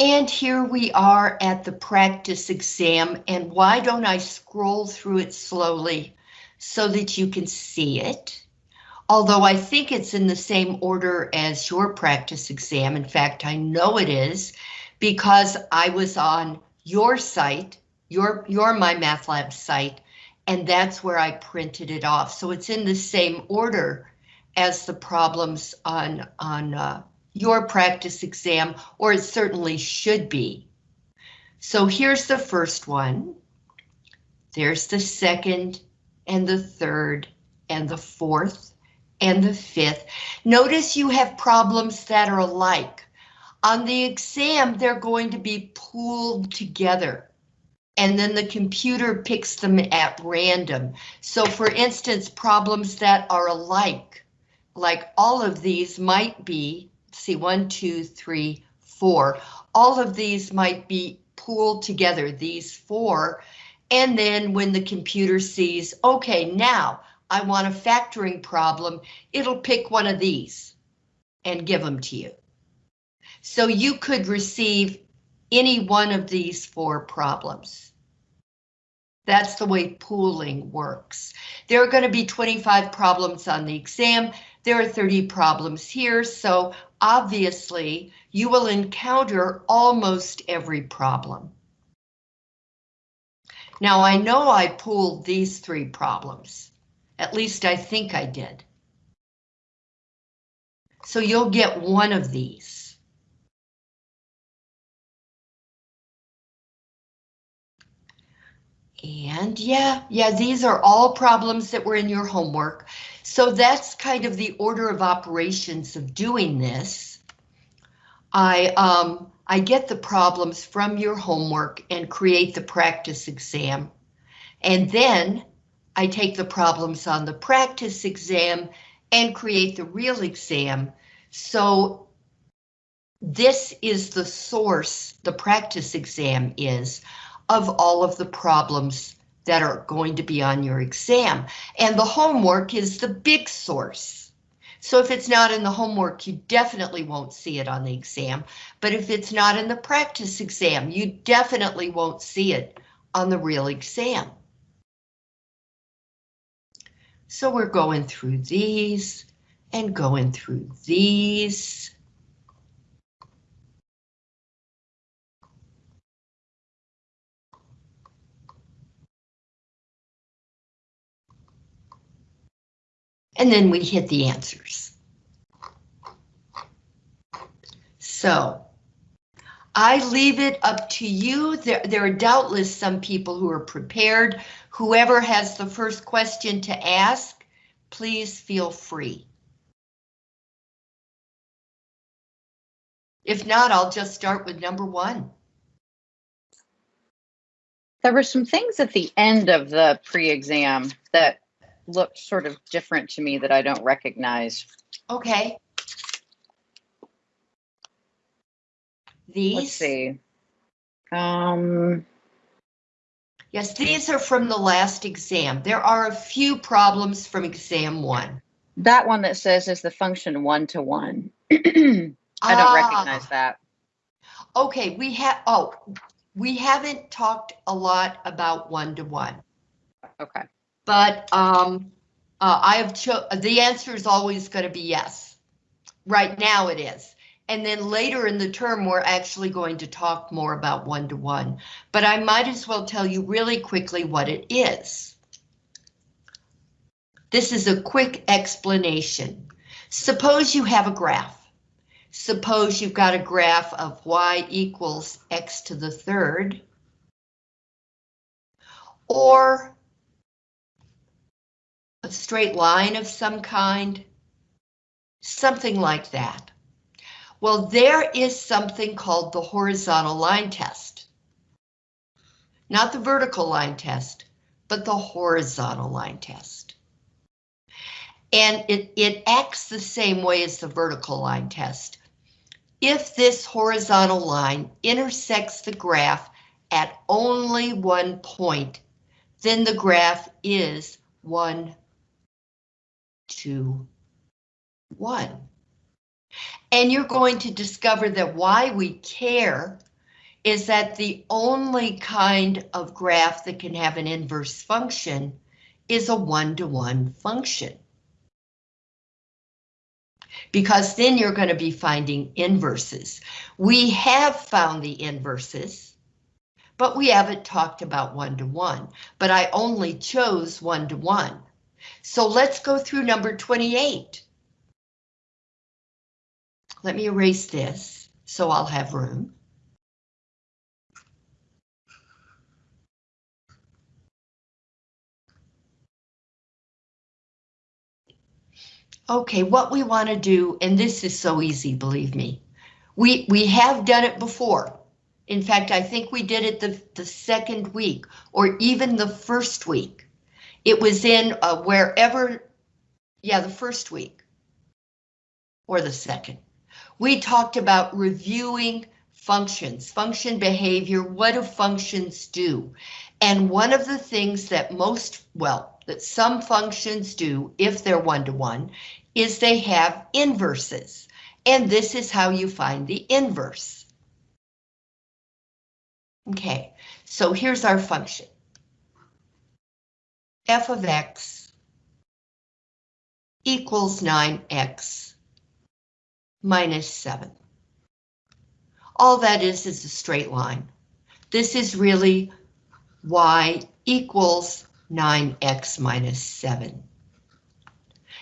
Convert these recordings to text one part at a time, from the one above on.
And here we are at the practice exam, and why don't I scroll through it slowly so that you can see it? Although I think it's in the same order as your practice exam. In fact, I know it is because I was on your site, your, your My Math Lab site, and that's where I printed it off. So it's in the same order as the problems on, on uh, your practice exam, or it certainly should be. So here's the first one. There's the second and the third and the fourth and the fifth. Notice you have problems that are alike. On the exam, they're going to be pooled together and then the computer picks them at random. So for instance, problems that are alike, like all of these might be see one, two, three, four. All of these might be pooled together, these four. And then when the computer sees, okay, now I want a factoring problem, it'll pick one of these and give them to you. So you could receive any one of these four problems. That's the way pooling works. There are going to be 25 problems on the exam. There are 30 problems here, so obviously you will encounter almost every problem. Now I know I pooled these three problems. At least I think I did. So you'll get one of these. And yeah, yeah, these are all problems that were in your homework. So that's kind of the order of operations of doing this. I, um, I get the problems from your homework and create the practice exam. And then I take the problems on the practice exam and create the real exam. So this is the source, the practice exam is of all of the problems that are going to be on your exam. And the homework is the big source. So if it's not in the homework, you definitely won't see it on the exam. But if it's not in the practice exam, you definitely won't see it on the real exam. So we're going through these and going through these. And then we hit the answers. So I leave it up to you. There, there are doubtless some people who are prepared. Whoever has the first question to ask, please feel free. If not, I'll just start with number one. There were some things at the end of the pre-exam that looked sort of different to me that I don't recognize. Okay. These? Let's see. Um, Yes, these are from the last exam. There are a few problems from exam one. that one that says is the function one to one. I don't Ah, recognize that. Okay, we have, oh, we haven't talked a lot about one-to-one. Okay. But um, uh, I have the answer is always going to be yes. Right now it is. And then later in the term, we're actually going to talk more about one-to-one. -one. But I might as well tell you really quickly what it is. This is a quick explanation. Suppose you have a graph. Suppose you've got a graph of y equals x to the third. Or a straight line of some kind, something like that. Well, there is something called the horizontal line test. Not the vertical line test, but the horizontal line test. And it, it acts the same way as the vertical line test. If this horizontal line intersects the graph at only one point, then the graph is one two, one. And you're going to discover that why we care is that the only kind of graph that can have an inverse function is a one-to-one function. Because then you're going to be finding inverses. We have found the inverses, but we haven't talked about one-to-one, but I only chose one-to-one. So let's go through number 28. Let me erase this so I'll have room. Okay, what we want to do, and this is so easy, believe me. We, we have done it before. In fact, I think we did it the, the second week or even the first week. It was in uh, wherever, yeah, the first week or the second. We talked about reviewing functions, function behavior, what do functions do? And one of the things that most, well, that some functions do, if they're one-to-one, -one, is they have inverses. And this is how you find the inverse. Okay, so here's our function. F of x equals 9x minus 7. All that is is a straight line. This is really y equals 9x minus 7.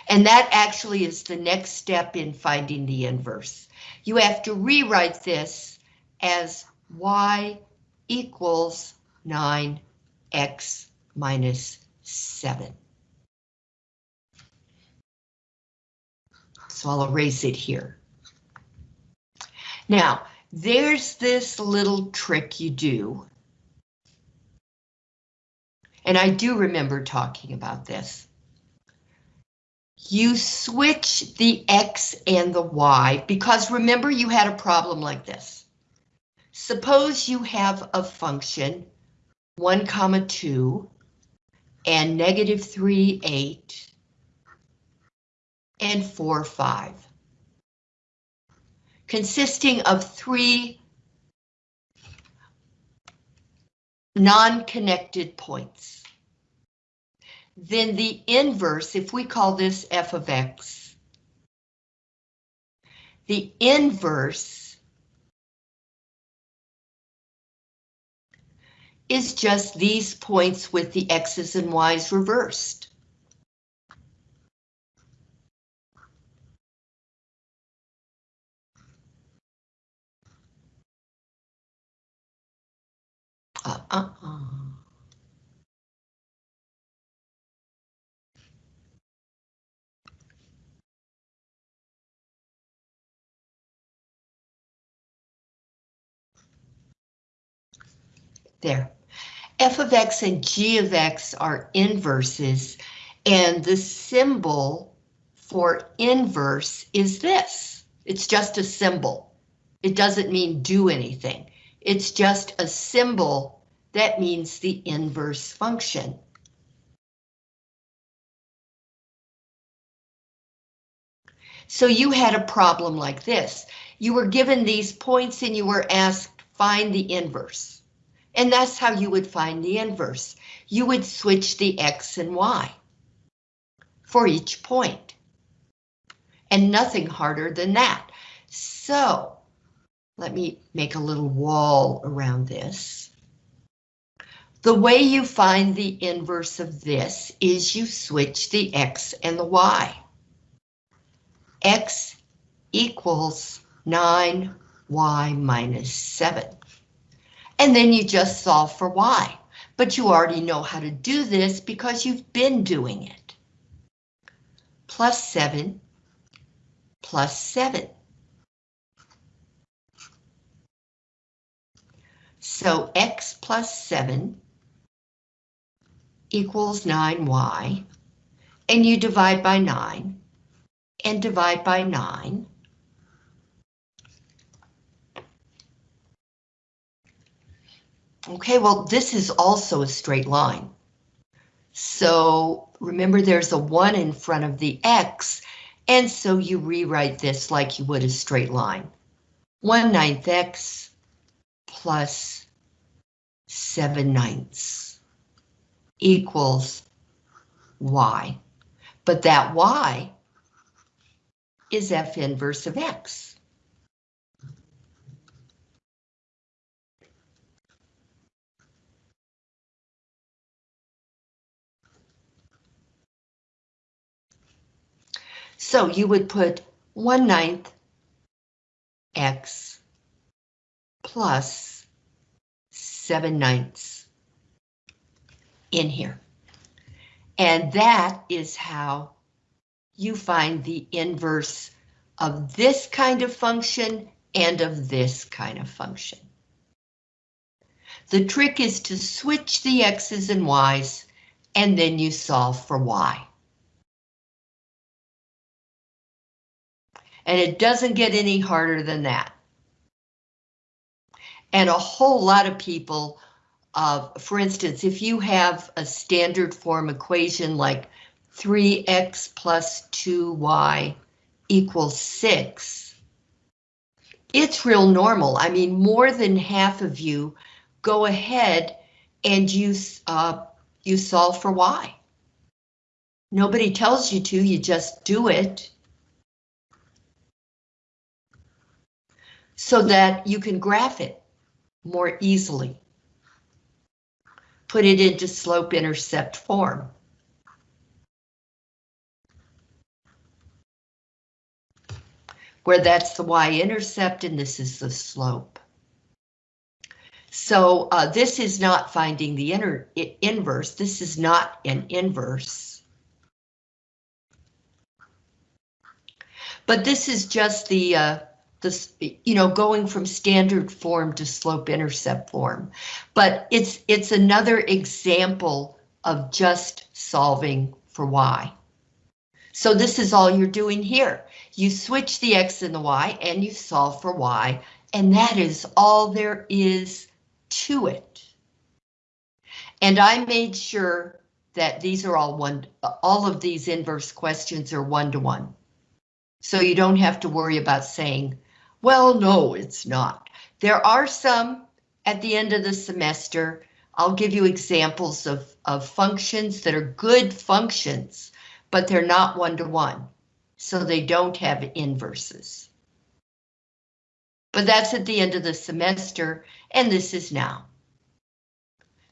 And that actually is the next step in finding the inverse. You have to rewrite this as y equals 9x minus 7. So I'll erase it here. Now, there's this little trick you do. And I do remember talking about this. You switch the X and the Y because remember you had a problem like this. Suppose you have a function 1 comma 2 and negative 3, 8 and 4, 5 consisting of three non-connected points. Then the inverse, if we call this f of x, the inverse is just these points with the x's and y's reversed. Uh, uh, uh. There. F of x and g of x are inverses, and the symbol for inverse is this. It's just a symbol. It doesn't mean do anything. It's just a symbol that means the inverse function. So you had a problem like this. You were given these points and you were asked find the inverse. And that's how you would find the inverse. You would switch the X and Y for each point. And nothing harder than that. So let me make a little wall around this. The way you find the inverse of this is you switch the x and the y. x equals 9y minus 7. And then you just solve for y. But you already know how to do this because you've been doing it. Plus 7 plus 7. So x plus 7 equals 9y, and you divide by 9, and divide by 9. Okay, well, this is also a straight line. So remember there's a 1 in front of the x, and so you rewrite this like you would a straight line. 1 ninth x plus 7 ninths equals y. But that y is f inverse of x. So you would put 1 ninth x plus 7 ninths in here. And that is how you find the inverse of this kind of function and of this kind of function. The trick is to switch the x's and y's, and then you solve for y. And it doesn't get any harder than that. And a whole lot of people, uh, for instance, if you have a standard form equation like 3x plus 2y equals 6, it's real normal. I mean, more than half of you go ahead and you, uh, you solve for y. Nobody tells you to, you just do it. So that you can graph it more easily. Put it into slope-intercept form. Where that's the y-intercept and this is the slope. So uh, this is not finding the inner inverse. This is not an inverse. But this is just the uh, this, you know, going from standard form to slope intercept form. But it's it's another example of just solving for y. So this is all you're doing here. You switch the x and the y and you solve for y, and that is all there is to it. And I made sure that these are all one, all of these inverse questions are one to one. So you don't have to worry about saying, well, no, it's not. There are some at the end of the semester. I'll give you examples of, of functions that are good functions, but they're not one-to-one, so they don't have inverses. But that's at the end of the semester, and this is now.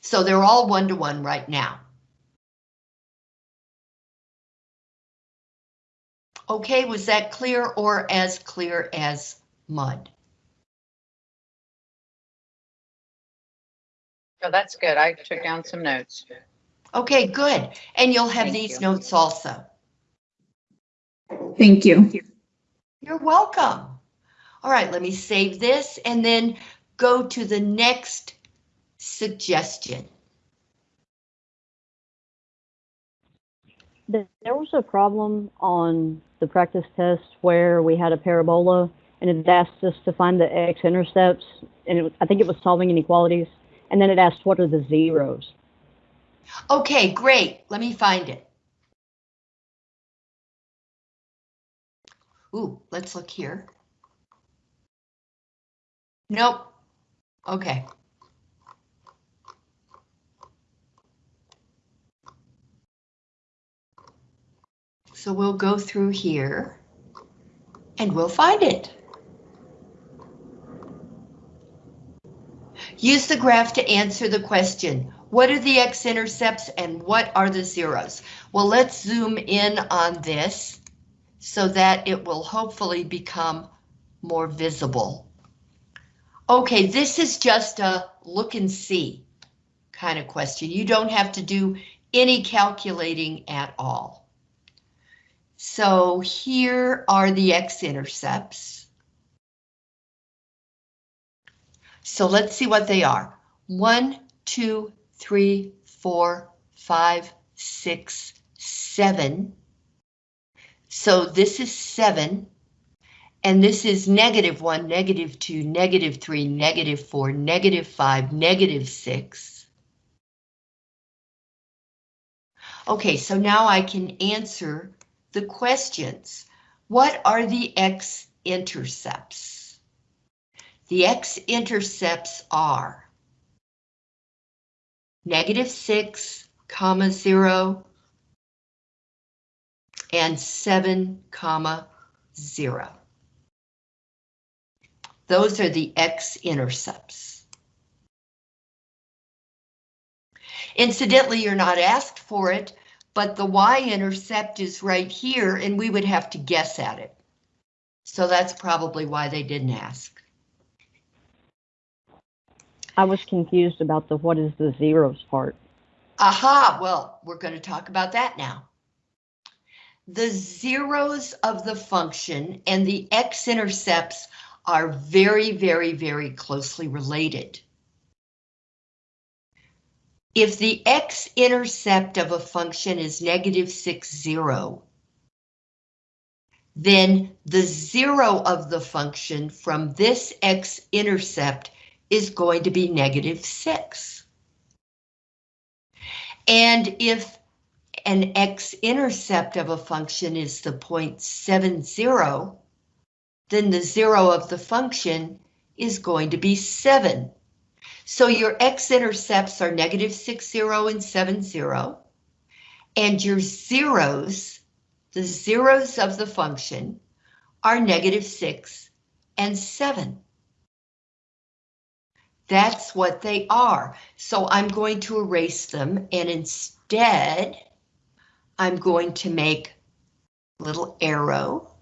So they're all one-to-one -one right now. Okay, was that clear or as clear as mud. Oh, that's good. I took down some notes. Okay, good. And you'll have Thank these you. notes also. Thank you. You're welcome. All right, let me save this and then go to the next suggestion. There there was a problem on the practice test where we had a parabola and it asked us to find the x-intercepts, and it, I think it was solving inequalities, and then it asked what are the zeros. Okay, great. Let me find it. Ooh, let's look here. Nope. Okay. So we'll go through here and we'll find it. Use the graph to answer the question, what are the x-intercepts and what are the zeros? Well, let's zoom in on this so that it will hopefully become more visible. Okay, this is just a look and see kind of question. You don't have to do any calculating at all. So here are the x-intercepts. So let's see what they are. One, two, three, four, five, six, seven. So this is seven. And this is negative one, negative two, negative three, negative four, negative five, negative six. Okay, so now I can answer the questions. What are the x-intercepts? The x-intercepts are negative 6, comma 0, and 7, comma 0. Those are the x-intercepts. Incidentally, you're not asked for it, but the y-intercept is right here, and we would have to guess at it. So that's probably why they didn't ask. I was confused about the what is the zeros part. Aha, well, we're going to talk about that now. The zeros of the function and the x-intercepts are very, very, very closely related. If the x-intercept of a function is negative 6, 0, then the zero of the function from this x-intercept is going to be negative 6. And if an x-intercept of a function is the point 70, then the zero of the function is going to be 7. So your x-intercepts are negative 6, 0, and 7, 0. And your zeros, the zeros of the function, are negative 6 and 7. That's what they are. So I'm going to erase them and instead I'm going to make a little arrow.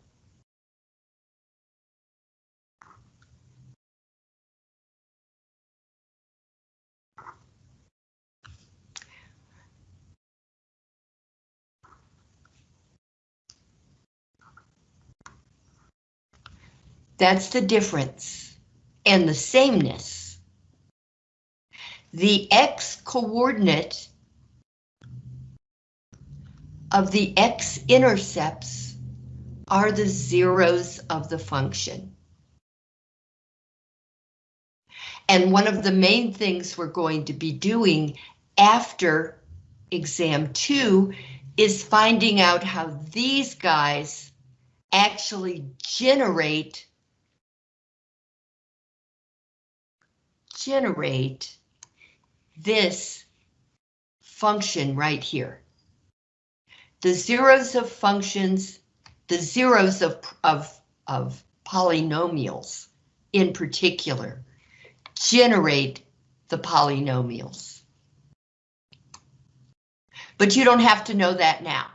That's the difference and the sameness. The x coordinate of the x-intercepts are the zeros of the function. And one of the main things we're going to be doing after exam two is finding out how these guys actually generate generate this function right here. The zeros of functions, the zeros of, of, of polynomials in particular, generate the polynomials. But you don't have to know that now.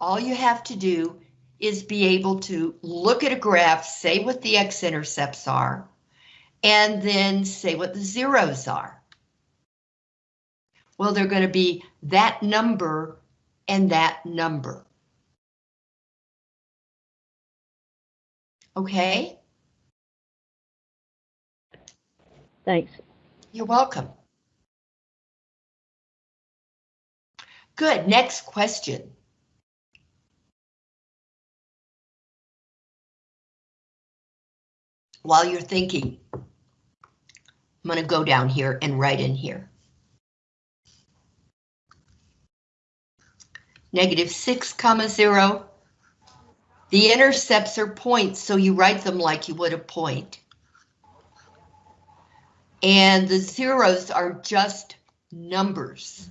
All you have to do is be able to look at a graph, say what the x-intercepts are, and then say what the zeros are. Well, they're going to be that number and that number. Okay? Thanks. You're welcome. Good, next question. While you're thinking, I'm going to go down here and write in here. Negative 6 comma 0. The intercepts are points, so you write them like you would a point. And the zeros are just numbers.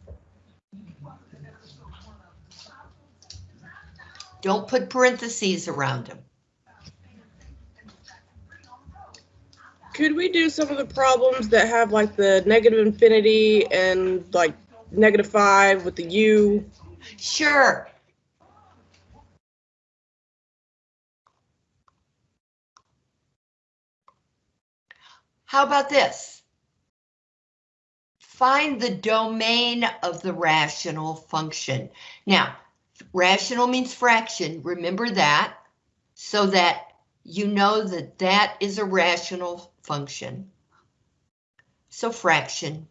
Don't put parentheses around them. Could we do some of the problems that have like the negative infinity and like negative five with the U? Sure. How about this? Find the domain of the rational function. Now, rational means fraction, remember that, so that you know that that is a rational function. So fraction.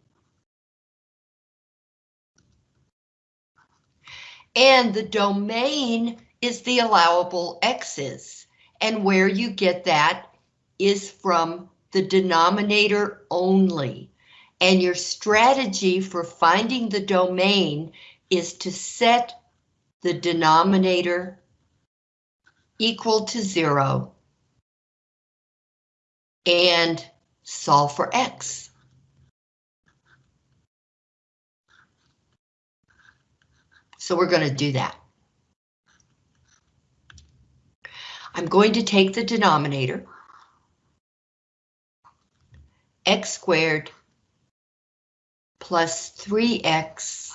And the domain is the allowable x's. And where you get that is from the denominator only. And your strategy for finding the domain is to set the denominator equal to zero and solve for x. So we're going to do that. I'm going to take the denominator, x squared plus 3x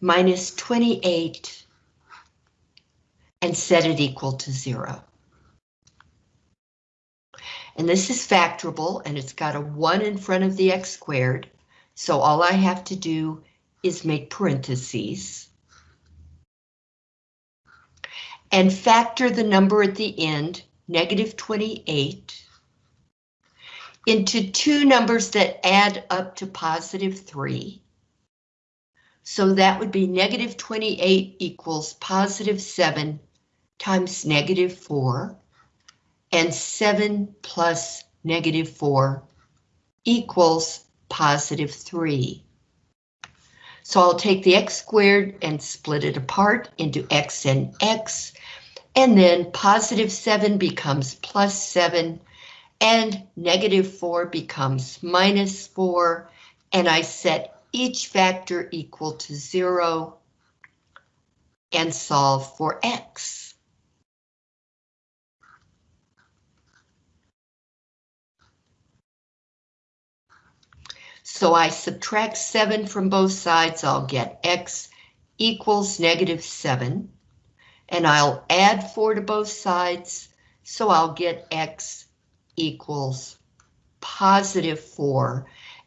minus 28 and set it equal to zero. And this is factorable and it's got a one in front of the x squared. So all I have to do is make parentheses. And factor the number at the end, negative 28, into two numbers that add up to positive 3. So that would be negative 28 equals positive 7 times negative 4, and 7 plus negative 4 equals positive 3. So I'll take the x squared and split it apart into x and x, and then positive 7 becomes plus 7, and negative 4 becomes minus 4, and I set each factor equal to 0 and solve for x. So I subtract 7 from both sides, I'll get x equals negative 7. And I'll add 4 to both sides, so I'll get x equals positive 4.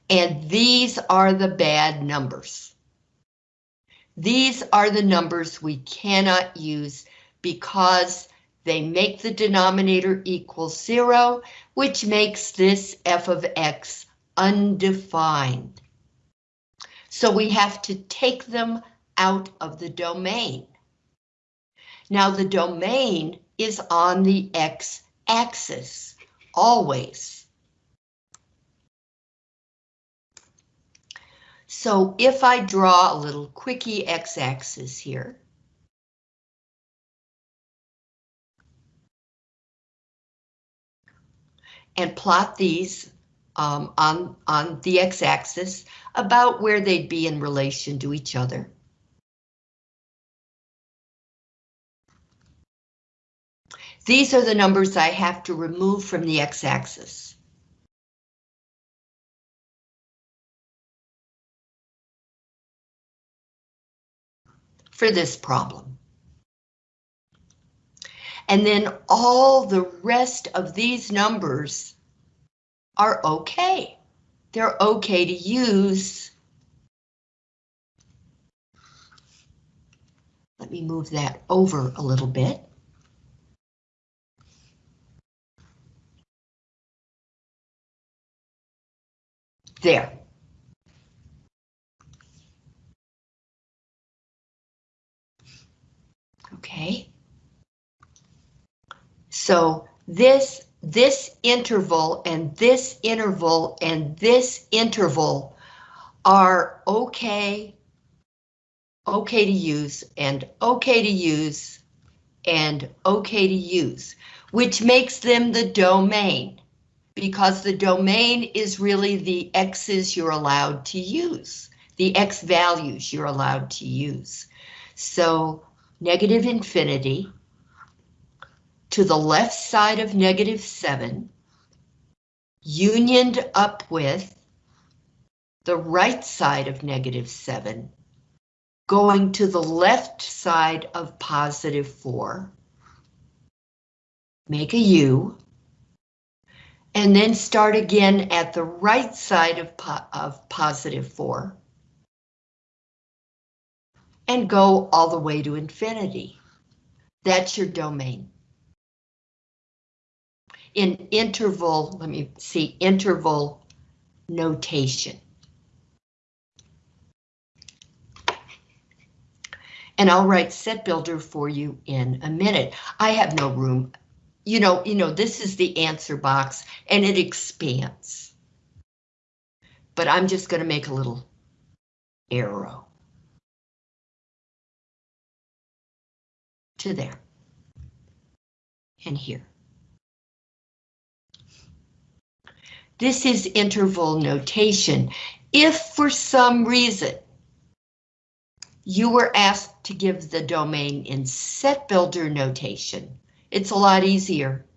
And these are the bad numbers. These are the numbers we cannot use because they make the denominator equal 0, which makes this f of x undefined. So we have to take them out of the domain. Now the domain is on the x-axis, always. So if I draw a little quickie x-axis here, and plot these um, on, on the x-axis about where they'd be in relation to each other. These are the numbers I have to remove from the x-axis. For this problem. And then all the rest of these numbers are okay. They're okay to use. Let me move that over a little bit. There. Okay. So this this interval and this interval and this interval are okay, okay to use and okay to use and okay to use, which makes them the domain because the domain is really the x's you're allowed to use, the x values you're allowed to use. So negative infinity to the left side of negative 7, unioned up with the right side of negative 7, going to the left side of positive 4, make a U, and then start again at the right side of, po of positive 4, and go all the way to infinity. That's your domain in interval, let me see, interval notation. And I'll write set builder for you in a minute. I have no room. You know, you know, this is the answer box and it expands. But I'm just going to make a little arrow. To there. And here. This is interval notation. If for some reason you were asked to give the domain in set builder notation, it's a lot easier.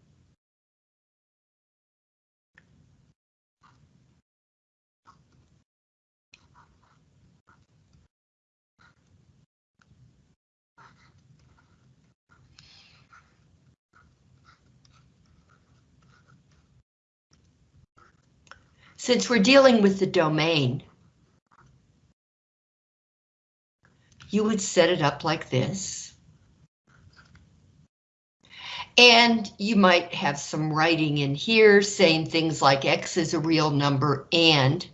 Since we're dealing with the domain, you would set it up like this. And you might have some writing in here saying things like X is a real number and,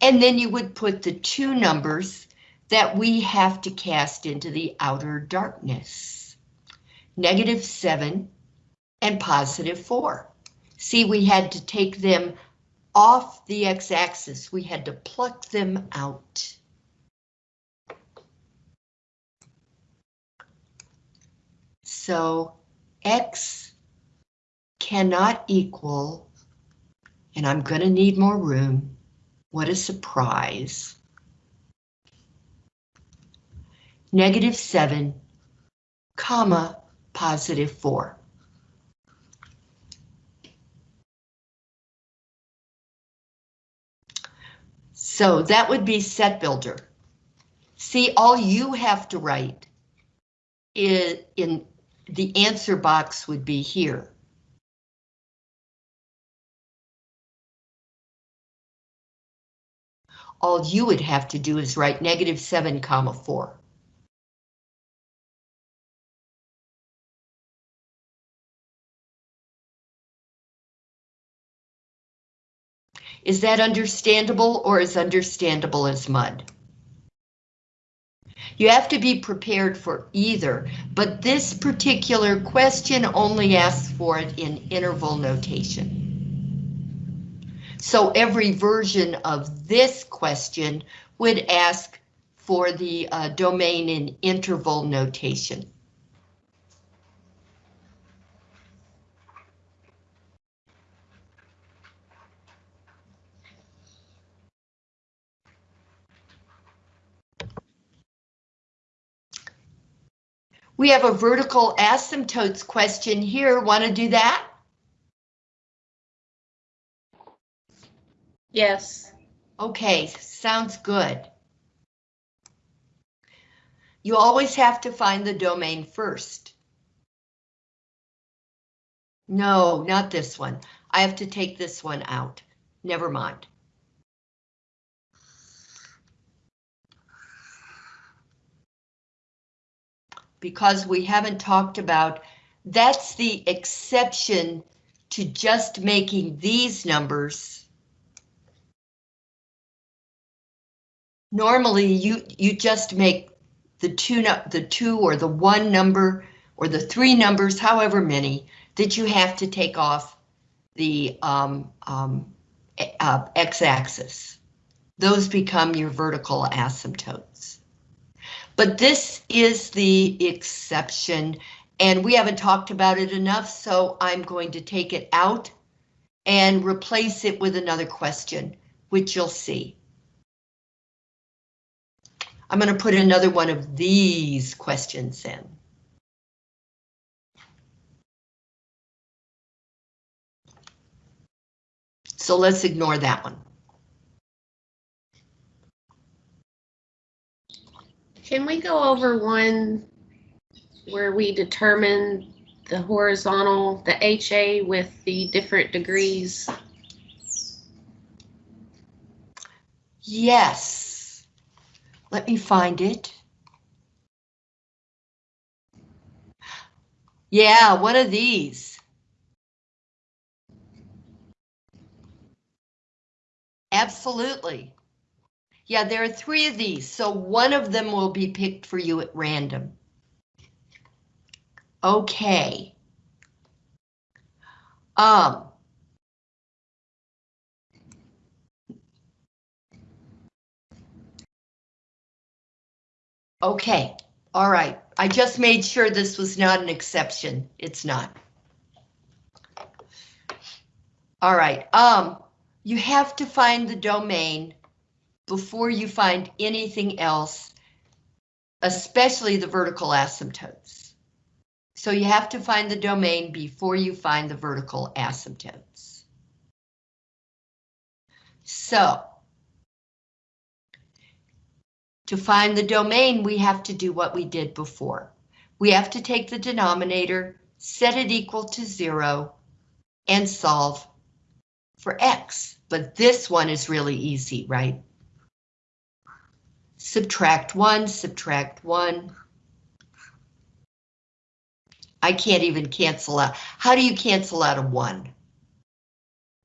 and then you would put the two numbers that we have to cast into the outer darkness. Negative seven and positive four. See, we had to take them off the x-axis. We had to pluck them out. So x cannot equal, and I'm going to need more room. What a surprise. Negative 7, comma, positive 4. So that would be set builder. See, all you have to write is in the answer box would be here. All you would have to do is write negative 7 comma 4. Is that understandable or as understandable as mud? You have to be prepared for either, but this particular question only asks for it in interval notation. So every version of this question would ask for the uh, domain in interval notation. We have a vertical asymptotes question here. Want to do that? Yes. Okay, sounds good. You always have to find the domain first. No, not this one. I have to take this one out. Never mind. Because we haven't talked about, that's the exception to just making these numbers. Normally, you, you just make the two, the two or the one number or the three numbers, however many, that you have to take off the um, um, uh, x-axis. Those become your vertical asymptotes. But this is the exception, and we haven't talked about it enough, so I'm going to take it out and replace it with another question, which you'll see. I'm going to put another one of these questions in. So let's ignore that one. Can we go over one where we determine the horizontal, the HA with the different degrees? Yes. Let me find it. Yeah, one of these. Absolutely. Yeah, there are three of these, so one of them will be picked for you at random. Okay. Um. Okay, all right. I just made sure this was not an exception. It's not. All right, um, you have to find the domain before you find anything else, especially the vertical asymptotes. So you have to find the domain before you find the vertical asymptotes. So, to find the domain, we have to do what we did before. We have to take the denominator, set it equal to zero, and solve for x. But this one is really easy, right? Subtract one, subtract one. I can't even cancel out. How do you cancel out a one?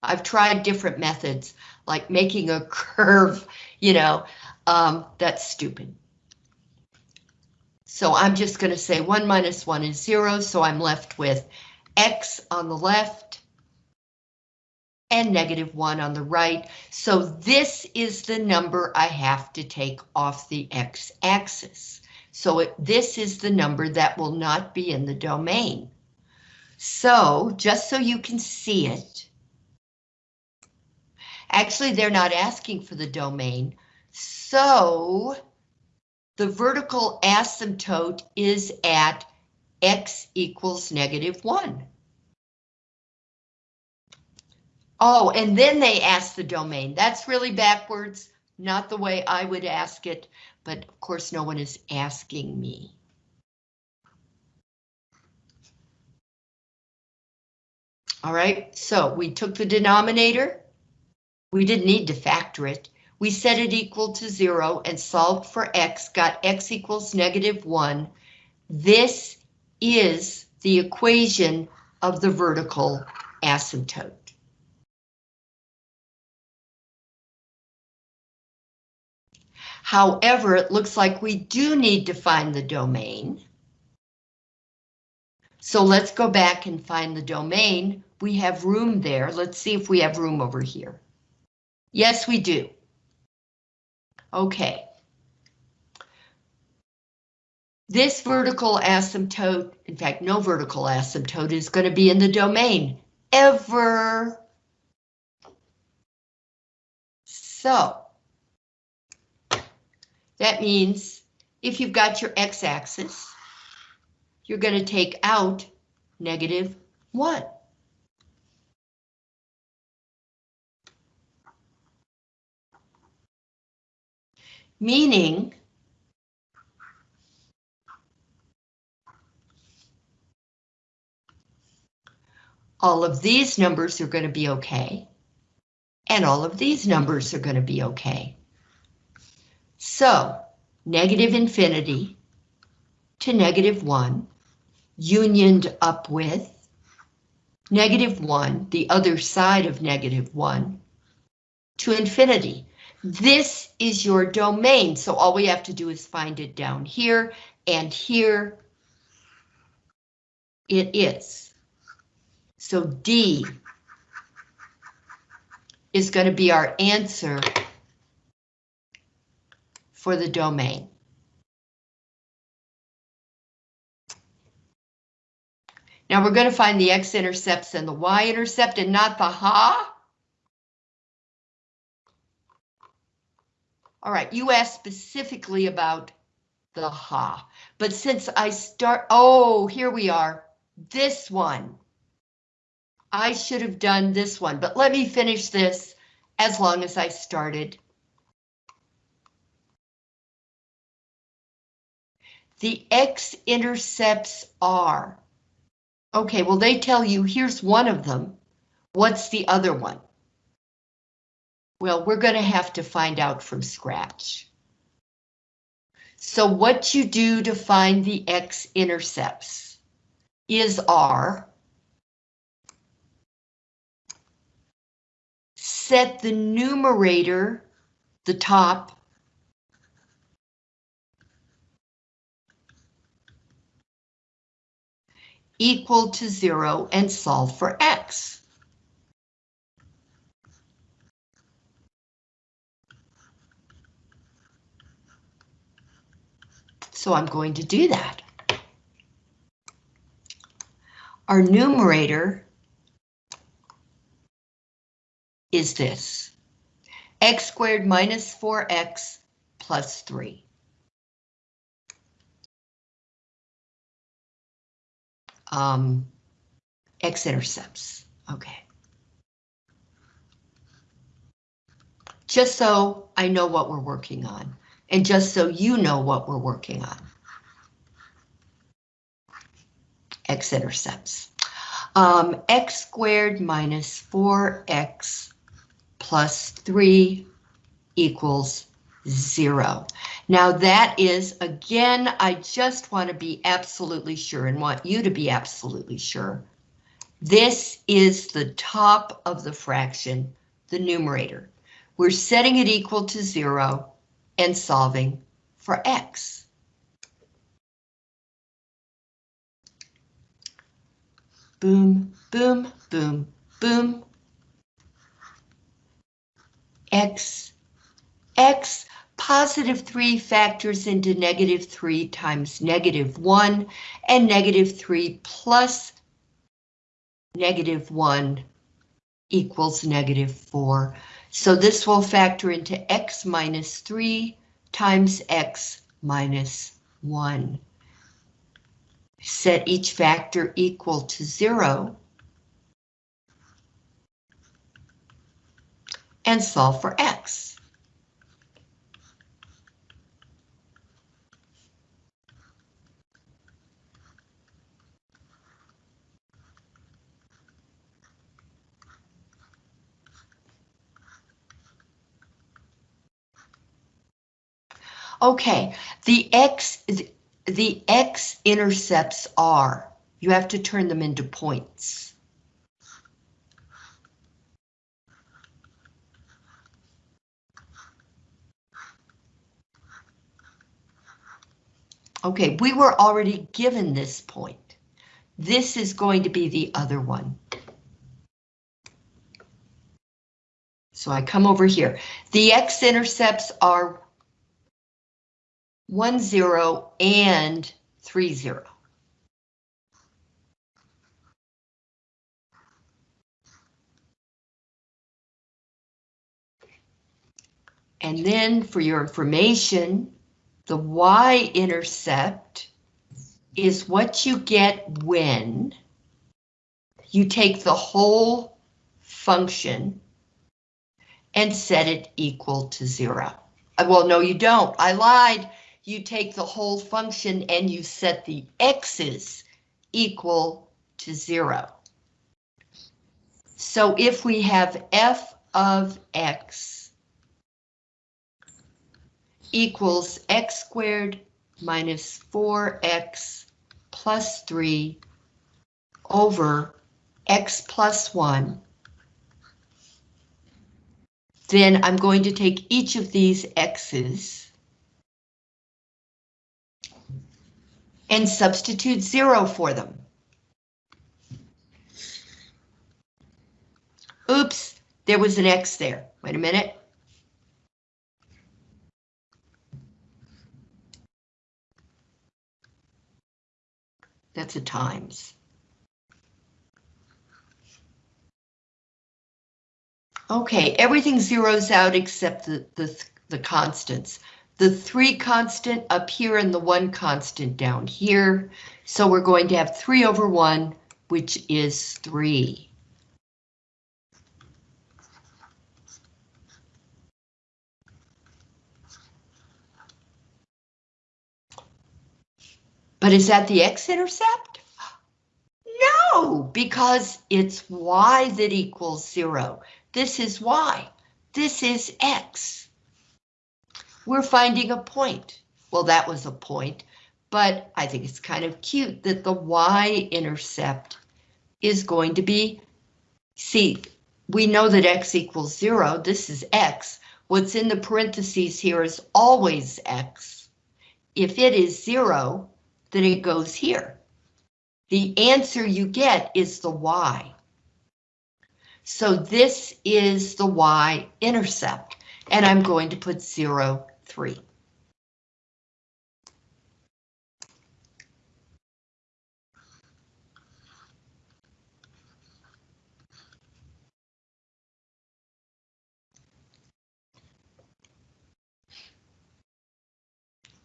I've tried different methods, like making a curve, you know, um, that's stupid. So I'm just going to say 1 minus 1 is 0, so I'm left with x on the left and negative 1 on the right. So this is the number I have to take off the x-axis. So it, this is the number that will not be in the domain. So just so you can see it, actually they're not asking for the domain. So the vertical asymptote is at x equals negative 1. Oh, and then they ask the domain. That's really backwards, not the way I would ask it, but of course no one is asking me. All right, so we took the denominator. We didn't need to factor it. We set it equal to zero and solved for x, got x equals negative one. This is the equation of the vertical asymptote. However, it looks like we do need to find the domain. So let's go back and find the domain. We have room there. Let's see if we have room over here. Yes, we do. Okay. This vertical asymptote, in fact, no vertical asymptote is going to be in the domain ever. So that means if you've got your x-axis, you're going to take out negative 1. Meaning all of these numbers are going to be okay, and all of these numbers are going to be okay. So, negative infinity to negative 1, unioned up with negative 1, the other side of negative 1, to infinity. This is your domain, so all we have to do is find it down here, and here it is. So D is going to be our answer for the domain. Now we're going to find the x-intercepts and the y-intercept and not the ha. All right, you asked specifically about the ha, but since I start, oh, here we are, this one. I should have done this one, but let me finish this as long as I started. The x-intercepts are. Okay, well, they tell you here's one of them. What's the other one? Well, we're going to have to find out from scratch. So what you do to find the x-intercepts is R. Set the numerator, the top, equal to zero and solve for x. So I'm going to do that. Our numerator is this. x squared minus 4x plus 3. Um, x-intercepts, okay. Just so I know what we're working on, and just so you know what we're working on. X-intercepts. Um, x squared minus 4x plus 3 equals 0. Now that is, again, I just want to be absolutely sure and want you to be absolutely sure. This is the top of the fraction, the numerator. We're setting it equal to 0 and solving for x. boom, boom, boom, boom. X, X, positive 3 factors into negative 3 times negative 1, and negative 3 plus negative 1 equals negative 4. So this will factor into x minus 3 times x minus 1 set each factor equal to zero, and solve for x. Okay, the x, the x-intercepts are, you have to turn them into points. Okay, we were already given this point. This is going to be the other one. So I come over here. The x-intercepts are 1, 0, and 3, 0. And then for your information, the y-intercept is what you get when you take the whole function and set it equal to zero. Uh, Well, no, you don't. I lied you take the whole function and you set the x's equal to zero. So if we have f of x equals x squared minus 4x plus 3 over x plus 1, then I'm going to take each of these x's and substitute zero for them. Oops, there was an X there. Wait a minute. That's a times. Okay, everything zeroes out except the, the, the constants the three constant up here and the one constant down here. So we're going to have three over one, which is three. But is that the x-intercept? No, because it's y that equals zero. This is y. This is x we're finding a point. Well, that was a point, but I think it's kind of cute that the y-intercept is going to be, see, we know that x equals zero, this is x. What's in the parentheses here is always x. If it is zero, then it goes here. The answer you get is the y. So this is the y-intercept, and I'm going to put zero three.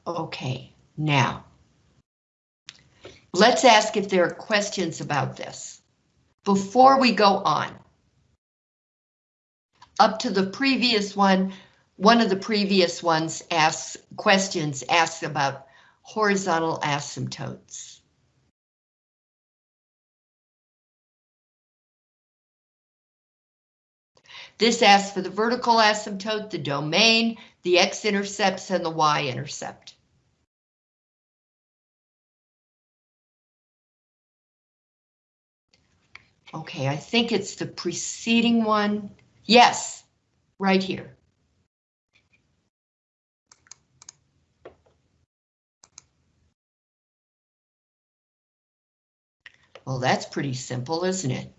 Okay, now, let's ask if there are questions about this. Before we go on, up to the previous one, one of the previous ones asks questions asks about horizontal asymptotes. This asks for the vertical asymptote, the domain, the x-intercepts, and the y-intercept. Okay, I think it's the preceding one. Yes, right here. Well, that's pretty simple, isn't it?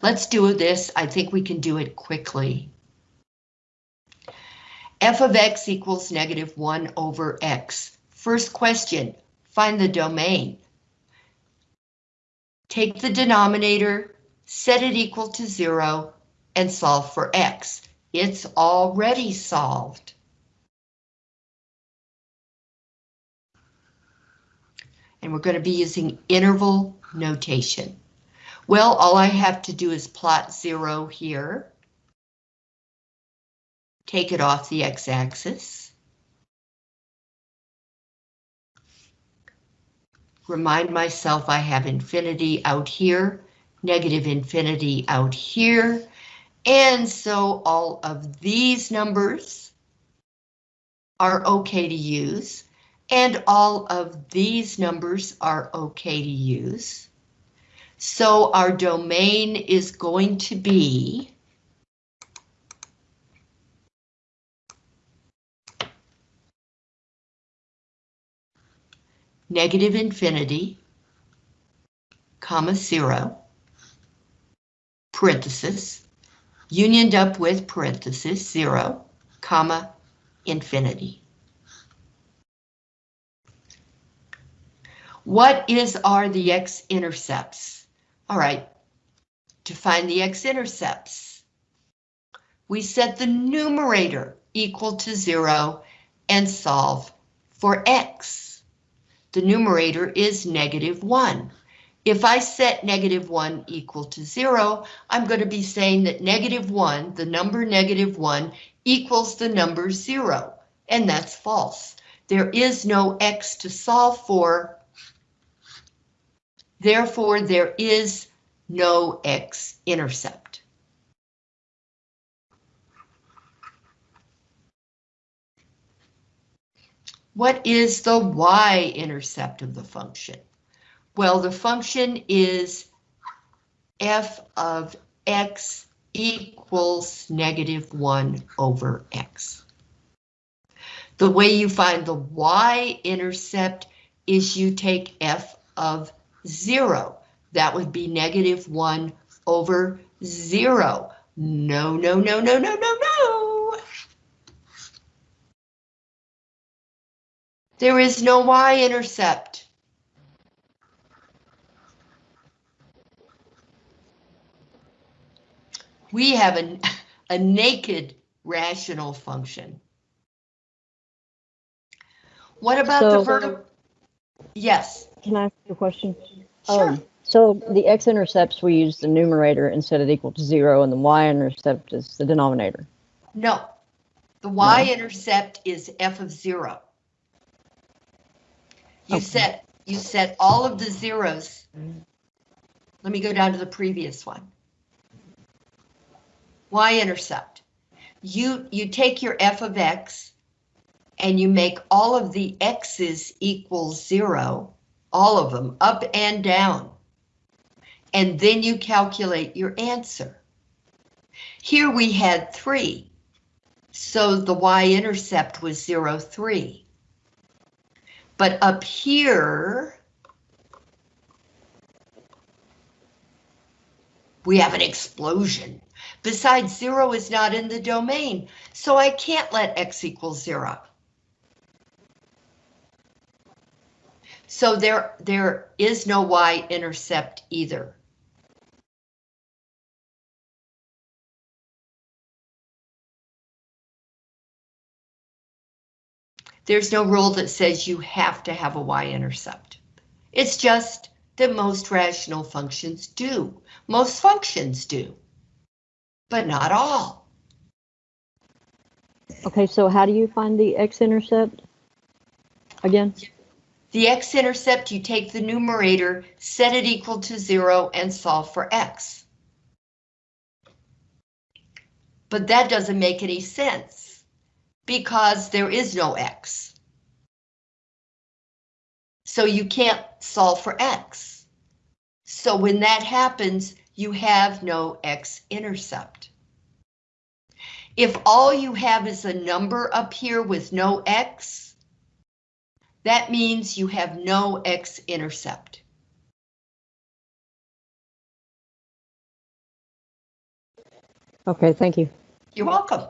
Let's do this. I think we can do it quickly. f of x equals negative 1 over x. First question, find the domain. Take the denominator, set it equal to 0, and solve for x. It's already solved. And we're going to be using interval notation. Well, all I have to do is plot 0 here. Take it off the x-axis. Remind myself I have infinity out here, negative infinity out here, and so all of these numbers are okay to use, and all of these numbers are okay to use. So our domain is going to be negative infinity, comma zero, parenthesis, unioned up with parenthesis zero, comma infinity. What is are the x-intercepts? All right, to find the x-intercepts, we set the numerator equal to zero and solve for x. The numerator is negative one. If I set negative one equal to zero, I'm going to be saying that negative one, the number negative one, equals the number zero, and that's false. There is no x to solve for Therefore, there is no x-intercept. What is the y-intercept of the function? Well, the function is f of x equals negative 1 over x. The way you find the y-intercept is you take f of zero. That would be negative one over zero. No, no, no, no, no, no, no. There is no y-intercept. We have a, a naked rational function. What about the So- uh, vertical? Yes. Can I ask you a question? Sure. Um, so the x-intercepts, we use the numerator and set it equal to zero, and the y-intercept is the denominator. No, the y-intercept is f of zero. You Okay. set, you set all of the zeros. Let me go down to the previous one. Y-intercept. You, you take your f of x and you make all of the x's equal zero, all of them, up and down. And then you calculate your answer. Here we had three. So the y-intercept was 0, 3. But up here, we have an explosion. Besides, 0 is not in the domain, so I can't let x equal 0. So there, there is no y-intercept either. There's no rule that says you have to have a y-intercept. It's just that most rational functions do. Most functions do, but not all. Okay, so how do you find the x-intercept? Again? The x-intercept, you take the numerator, set it equal to zero, and solve for x. But that doesn't make any sense because there is no x. So you can't solve for x. So when that happens, you have no x-intercept. If all you have is a number up here with no x, that means you have no x-intercept. Okay, thank you. You're welcome.